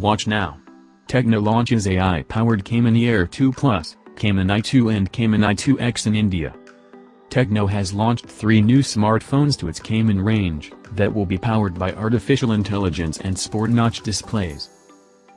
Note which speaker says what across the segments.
Speaker 1: Watch now. Tecno launches AI-powered Camon Air 2 Plus, Camon i2 and Camon i2X in India. Tecno has launched three new smartphones to its Camon range, that will be powered by artificial intelligence and sport-notch displays.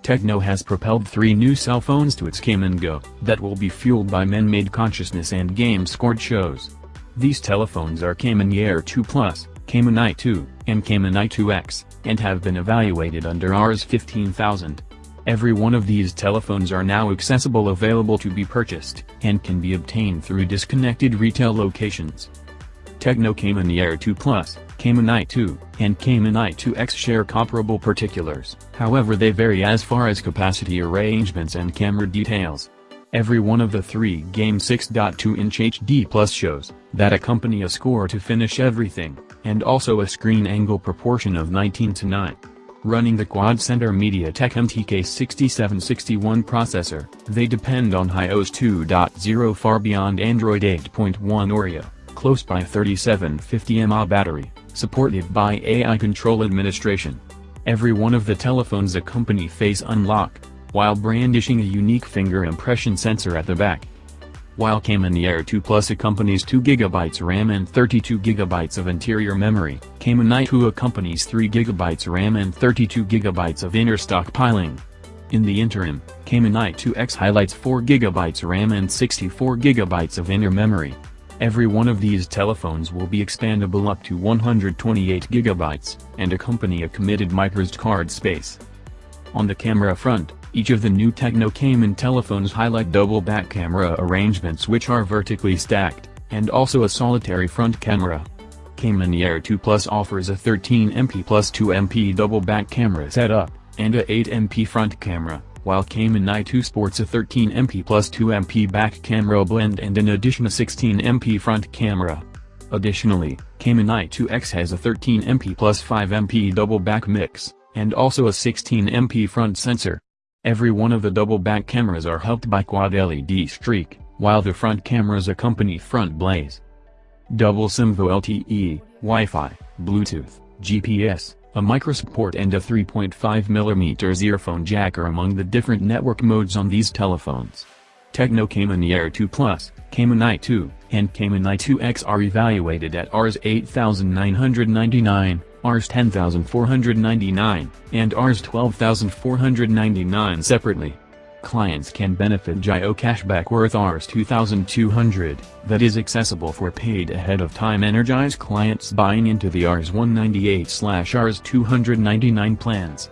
Speaker 1: Tecno has propelled three new cell phones to its Camon Go, that will be fueled by man-made consciousness and game-scored shows. These telephones are Camon Air 2 Plus, Camon i2, and Camon i2X, and have been evaluated under Rs 15000. Every one of these telephones are now accessible available to be purchased, and can be obtained through disconnected retail locations. Tecno Camon Air 2 Plus, Camon i2, and Camon i2X share comparable particulars, however they vary as far as capacity arrangements and camera details. Every one of the three game 6.2-inch HD Plus shows that accompany a score to finish everything, and also a screen angle proportion of 19 to 9 running the quad-center MediaTek MTK6761 processor, they depend on HiOS 2.0 far beyond Android 8.1 Oreo, close by 3750 mAh battery, supported by AI control administration. Every one of the telephones accompany face unlock, while brandishing a unique finger impression sensor at the back while Camon Air 2 Plus accompanies 2GB RAM and 32GB of interior memory, Camon i2 accompanies 3GB RAM and 32GB of inner stockpiling. In the interim, Camon i2X highlights 4GB RAM and 64GB of inner memory. Every one of these telephones will be expandable up to 128GB, and accompany a committed microSD card space. On the camera front, each of the new Tecno Camon telephones highlight double back camera arrangements which are vertically stacked, and also a solitary front camera. Camon Air 2 Plus offers a 13MP plus 2MP double back camera setup, and a 8MP front camera, while Camon i2 sports a 13MP plus 2MP back camera blend and in addition a 16MP front camera. Additionally, Camon i2X has a 13MP plus 5MP double back mix, and also a 16MP front sensor. Every one of the double back cameras are helped by quad LED streak, while the front cameras accompany front blaze. Double SIM LTE, Wi-Fi, Bluetooth, GPS, a microSD port and a 3.5mm earphone jack are among the different network modes on these telephones. Tecno Camon Air 2 Plus, Camon i2, and Camon i2X are evaluated at Rs 8999, Rs 10,499, and Rs 12,499 separately. Clients can benefit Jio cashback worth Rs 2,200, that is accessible for paid ahead of time energized clients buying into the Rs 198-Rs 299 plans.